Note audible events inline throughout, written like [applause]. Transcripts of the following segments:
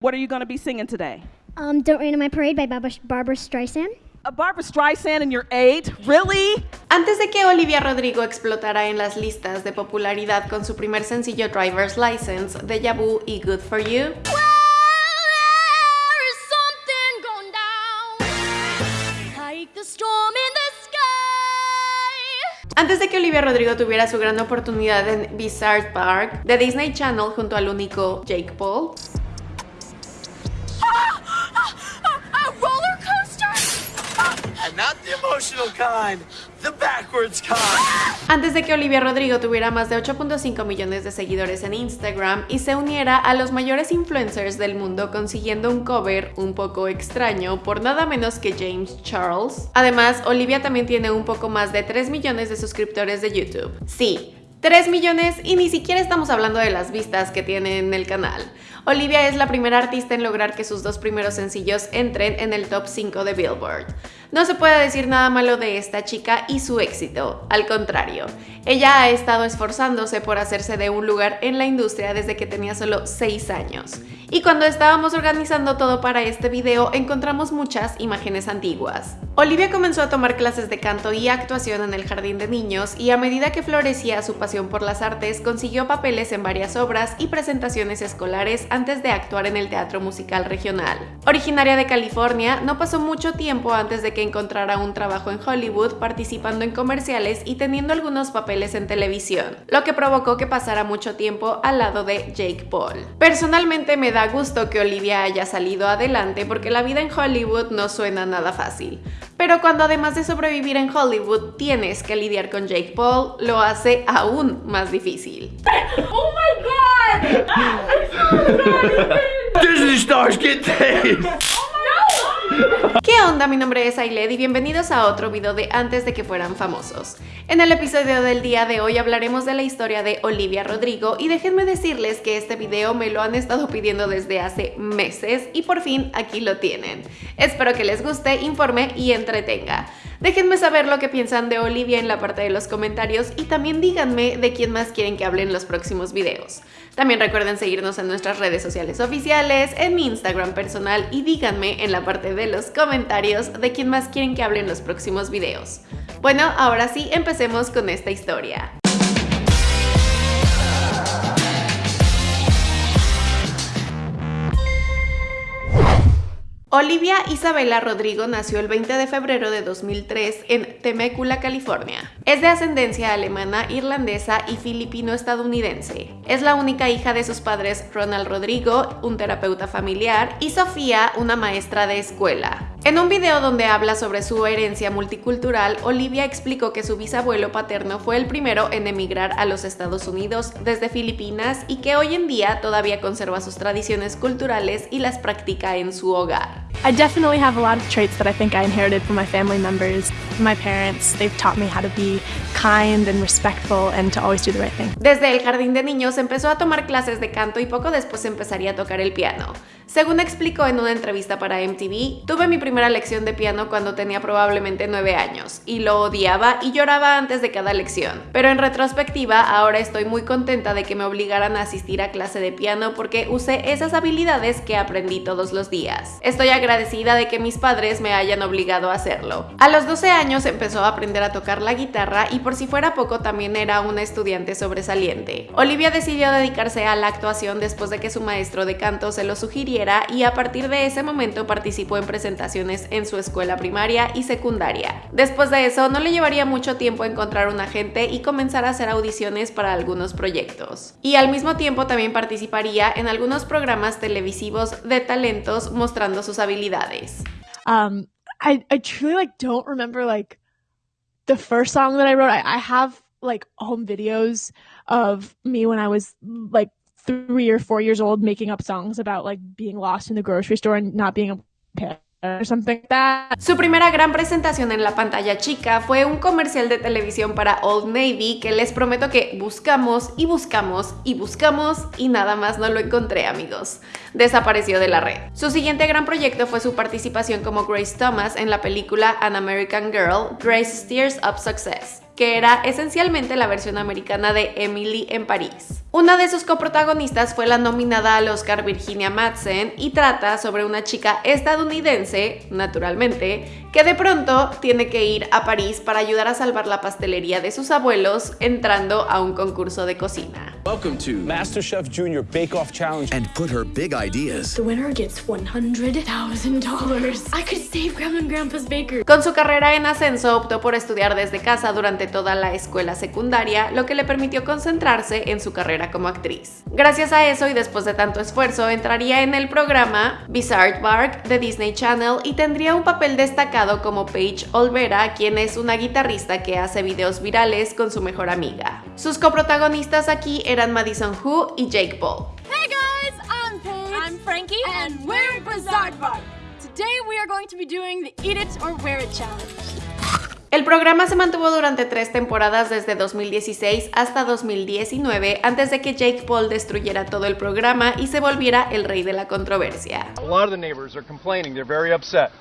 What are you going to be singing today? Um, Don't Rain on My Parade by Barbara, Barbara Streisand. A Barbara Streisand in your eight? Really? Antes de que Olivia Rodrigo explotara en las listas de popularidad con su primer sencillo Driver's License, Deja Vu y Good For You, Antes de que Olivia Rodrigo tuviera su gran oportunidad en Bizarre Park de Disney Channel junto al único Jake Paul, Antes de que Olivia Rodrigo tuviera más de 8.5 millones de seguidores en Instagram y se uniera a los mayores influencers del mundo consiguiendo un cover un poco extraño por nada menos que James Charles. Además, Olivia también tiene un poco más de 3 millones de suscriptores de YouTube. Sí, 3 millones y ni siquiera estamos hablando de las vistas que tiene en el canal. Olivia es la primera artista en lograr que sus dos primeros sencillos entren en el top 5 de Billboard. No se puede decir nada malo de esta chica y su éxito, al contrario. Ella ha estado esforzándose por hacerse de un lugar en la industria desde que tenía solo 6 años. Y cuando estábamos organizando todo para este video, encontramos muchas imágenes antiguas. Olivia comenzó a tomar clases de canto y actuación en el jardín de niños y a medida que florecía su pasión por las artes, consiguió papeles en varias obras y presentaciones escolares antes de actuar en el teatro musical regional. Originaria de California, no pasó mucho tiempo antes de que encontrara un trabajo en Hollywood participando en comerciales y teniendo algunos papeles en televisión, lo que provocó que pasara mucho tiempo al lado de Jake Paul. Personalmente me da gusto que Olivia haya salido adelante porque la vida en Hollywood no suena nada fácil. Pero cuando además de sobrevivir en Hollywood tienes que lidiar con Jake Paul, lo hace aún más difícil. [laughs] Oh my god! Disney stars get ¿Qué onda? Mi nombre es Ailed y bienvenidos a otro video de antes de que fueran famosos. En el episodio del día de hoy hablaremos de la historia de Olivia Rodrigo y déjenme decirles que este video me lo han estado pidiendo desde hace meses y por fin aquí lo tienen. Espero que les guste, informe y entretenga. Déjenme saber lo que piensan de Olivia en la parte de los comentarios y también díganme de quién más quieren que hable en los próximos videos. También recuerden seguirnos en nuestras redes sociales oficiales, en mi Instagram personal y díganme en la parte de los comentarios de quién más quieren que hable en los próximos videos. Bueno, ahora sí, empecemos con esta historia. Olivia Isabela Rodrigo nació el 20 de febrero de 2003 en Temecula, California. Es de ascendencia alemana, irlandesa y filipino-estadounidense. Es la única hija de sus padres Ronald Rodrigo, un terapeuta familiar, y Sofía, una maestra de escuela. En un video donde habla sobre su herencia multicultural, Olivia explicó que su bisabuelo paterno fue el primero en emigrar a los Estados Unidos desde Filipinas y que hoy en día todavía conserva sus tradiciones culturales y las practica en su hogar. I definitely have a lot of traits that I think I inherited from my family members. My parents, they've taught me how to be kind and respectful and to always do the right thing. Desde el jardín de niños empezó a tomar clases de canto y poco después empezaría a tocar el piano. Según explicó en una entrevista para MTV, tuve mi primera lección de piano cuando tenía probablemente 9 años y lo odiaba y lloraba antes de cada lección. Pero en retrospectiva, ahora estoy muy contenta de que me obligaran a asistir a clase de piano porque usé esas habilidades que aprendí todos los días. Estoy agradecida de que mis padres me hayan obligado a hacerlo. A los 12 años empezó a aprender a tocar la guitarra y por si fuera poco también era una estudiante sobresaliente. Olivia decidió dedicarse a la actuación después de que su maestro de canto se lo y a partir de ese momento participó en presentaciones en su escuela primaria y secundaria. Después de eso no le llevaría mucho tiempo encontrar un agente y comenzar a hacer audiciones para algunos proyectos. Y al mismo tiempo también participaría en algunos programas televisivos de talentos mostrando sus habilidades. Um, I, I truly like don't remember like the first song that I wrote. I, I have like home videos of me when I was like three or four years old making up songs about like being lost in the grocery store and not being a or something like that. Su primera gran presentación en la pantalla chica fue un comercial de televisión para Old Navy que les prometo que buscamos y buscamos y buscamos y nada más no lo encontré amigos. Desapareció de la red. Su siguiente gran proyecto fue su participación como Grace Thomas en la película An American Girl, Grace Steers Up Success. Que era esencialmente la versión americana de Emily en París. Una de sus coprotagonistas fue la nominada al Oscar Virginia Madsen y trata sobre una chica estadounidense, naturalmente, que de pronto tiene que ir a París para ayudar a salvar la pastelería de sus abuelos entrando a un concurso de cocina. Welcome to MasterChef Junior Bake Off Challenge. and put her big ideas The winner gets $100,000. I could save Grandma and Grandpa's bakery. Con su carrera en ascenso optó por estudiar desde casa durante toda la escuela secundaria, lo que le permitió concentrarse en su carrera como actriz. Gracias a eso y después de tanto esfuerzo, entraría en el programa Bizarre Bark de Disney Channel y tendría un papel destacado como Paige Olvera, quien es una guitarrista que hace videos virales con su mejor amiga. Sus coprotagonistas aquí eran Madison Hu y Jake Paul. Hey guys, I'm Paige. I'm Frankie. And we're Bizarre Bar. Today we are going to be doing the Eat It or Wear It challenge. El programa se mantuvo durante tres temporadas desde 2016 hasta 2019 antes de que Jake Paul destruyera todo el programa y se volviera el rey de la controversia. A lot of the neighbors are complaining. They're very upset.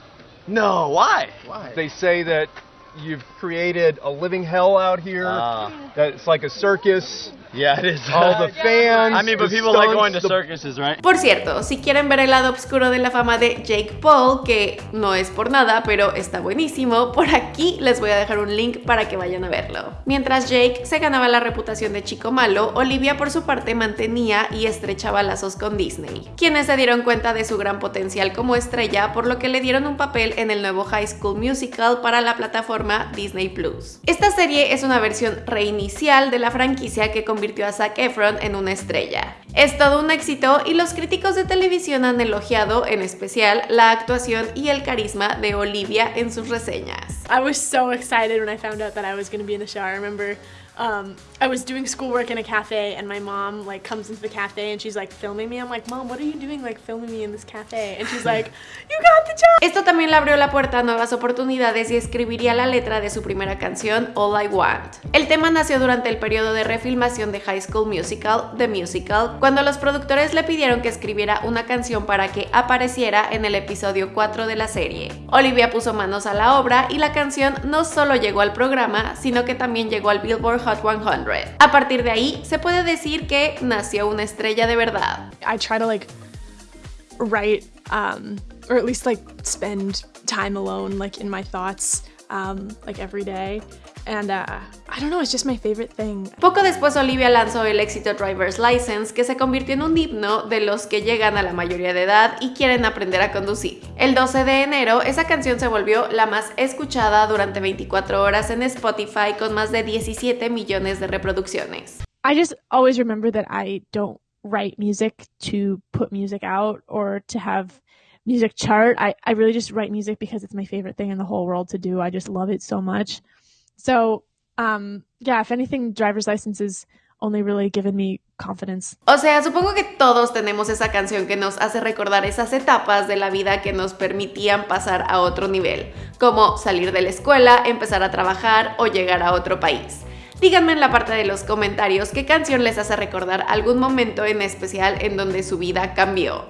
no why why They say that you've created a living hell out here. Ah. that it's like a circus. Yeah it is All [laughs] the fans. i mean but the people like stunts, going to the- circuses right Por cierto, si quieren ver el lado oscuro de la fama de Jake Paul, que no es por nada, pero está buenísimo, por aquí les voy a dejar un link para que vayan a verlo. Mientras Jake se ganaba la reputación de chico malo, Olivia por su parte mantenía y estrechaba lazos con Disney, quienes se dieron cuenta de su gran potencial como estrella, por lo que le dieron un papel en el nuevo High School Musical para la plataforma Disney Plus. Esta serie es una versión reinicial de la franquicia que convirtió a Zac Efron en una estrella. Es todo un éxito y los críticos de televisión han elogiado en especial la actuación y el carisma de Olivia en sus reseñas. I was so excited when I found out that I was going to be in the show. I remember um, I was doing schoolwork in a cafe, and my mom like comes into the cafe and she's like filming me. I'm like, Mom, what are you doing? Like filming me in this cafe? And she's like, [laughs] You got the job. Esto también le abrió la puerta a nuevas oportunidades y escribiría la letra de su primera canción, All I Want. El tema nació durante el periodo de refilmación de High School Musical, The Musical, cuando los productores le pidieron que escribiera una canción para que apareciera en el episodio 4 de la serie. Olivia puso manos a la obra y la canción no solo llegó al programa, sino que también llegó al Billboard Hot 100. A partir de ahí, se puede decir que nació una estrella de verdad. I try to like write, um, or at least like spend time alone, like in my thoughts, um, like every day. And uh, I don't know, it's just my favorite thing. Poco después Olivia lanzó el éxito Driver's License, que se convirtió en un himno de los que llegan a la mayoría de edad y quieren aprender a conducir. El 12 de enero, esa canción se volvió la más escuchada durante 24 horas en Spotify con más de 17 millones de reproducciones. I just always remember that I don't write music to put music out or to have music chart. I, I really just write music because it's my favorite thing in the whole world to do. I just love it so much. So, um, yeah, if anything, driver's license has only really given me confidence. O sea, supongo que todos tenemos esa canción que nos hace recordar esas etapas de la vida que nos permitían pasar a otro nivel, como salir de la escuela, empezar a trabajar o llegar a otro país. Díganme en la parte de los comentarios qué canción les hace recordar algún momento en especial en donde su vida cambió.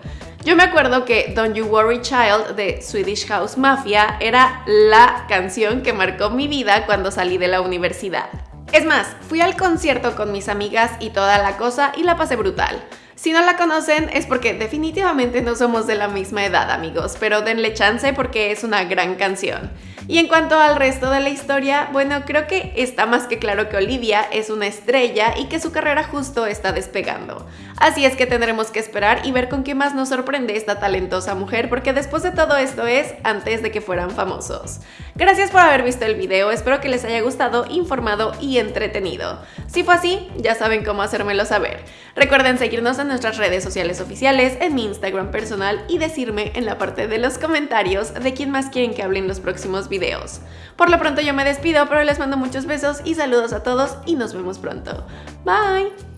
Yo me acuerdo que Don't You Worry Child de Swedish House Mafia era la canción que marcó mi vida cuando salí de la universidad. Es más, fui al concierto con mis amigas y toda la cosa y la pasé brutal. Si no la conocen es porque definitivamente no somos de la misma edad amigos, pero denle chance porque es una gran canción. Y en cuanto al resto de la historia, bueno, creo que está más que claro que Olivia es una estrella y que su carrera justo está despegando. Así es que tendremos que esperar y ver con qué más nos sorprende esta talentosa mujer, porque después de todo esto es antes de que fueran famosos. Gracias por haber visto el video, espero que les haya gustado, informado y entretenido. Si fue así, ya saben cómo hacérmelo saber. Recuerden seguirnos en nuestras redes sociales oficiales, en mi Instagram personal y decirme en la parte de los comentarios de quién más quieren que hable en los próximos Por lo pronto yo me despido, pero les mando muchos besos y saludos a todos y nos vemos pronto. Bye.